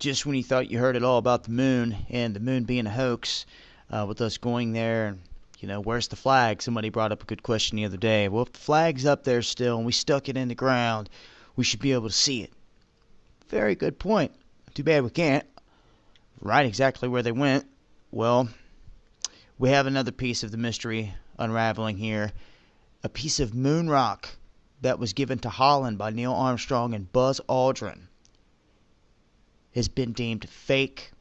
just when you thought you heard it all about the moon and the moon being a hoax, uh, with us going there and you know, where's the flag? Somebody brought up a good question the other day. Well, if the flag's up there still and we stuck it in the ground, we should be able to see it. Very good point. Too bad we can't. Right exactly where they went. Well, we have another piece of the mystery unraveling here. A piece of moon rock that was given to Holland by Neil Armstrong and Buzz Aldrin has been deemed fake.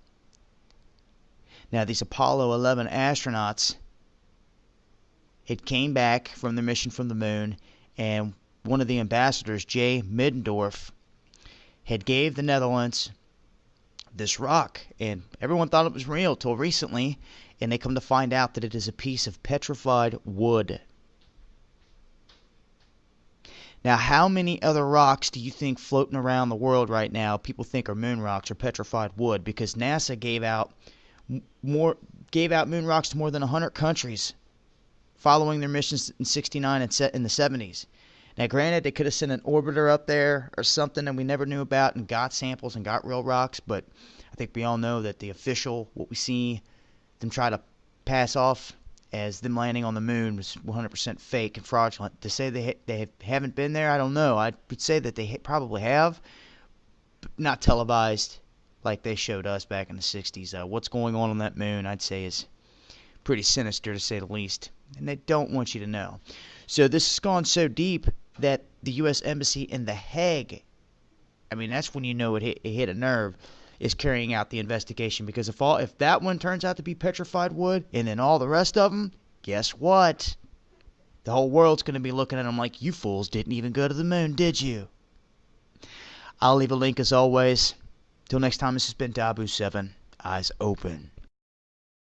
Now, these Apollo 11 astronauts it came back from their mission from the moon, and one of the ambassadors, Jay Middendorf, had gave the Netherlands this rock, and everyone thought it was real till recently, and they come to find out that it is a piece of petrified wood. Now, how many other rocks do you think floating around the world right now people think are moon rocks or petrified wood? Because NASA gave out more gave out moon rocks to more than 100 countries following their missions in 69 and set in the 70s. Now, granted, they could have sent an orbiter up there or something that we never knew about and got samples and got real rocks, but I think we all know that the official, what we see them try to pass off as them landing on the moon was 100% fake and fraudulent. To say they they haven't been there, I don't know. I would say that they probably have, but not televised like they showed us back in the 60s. Uh, what's going on on that moon, I'd say, is pretty sinister to say the least and they don't want you to know. So this has gone so deep that the U.S. Embassy in The Hague, I mean, that's when you know it hit, it hit a nerve, is carrying out the investigation because if all if that one turns out to be petrified wood, and then all the rest of them, guess what? The whole world's going to be looking at them like, you fools didn't even go to the moon, did you? I'll leave a link as always. Till next time, this has been Dabu7. Eyes open.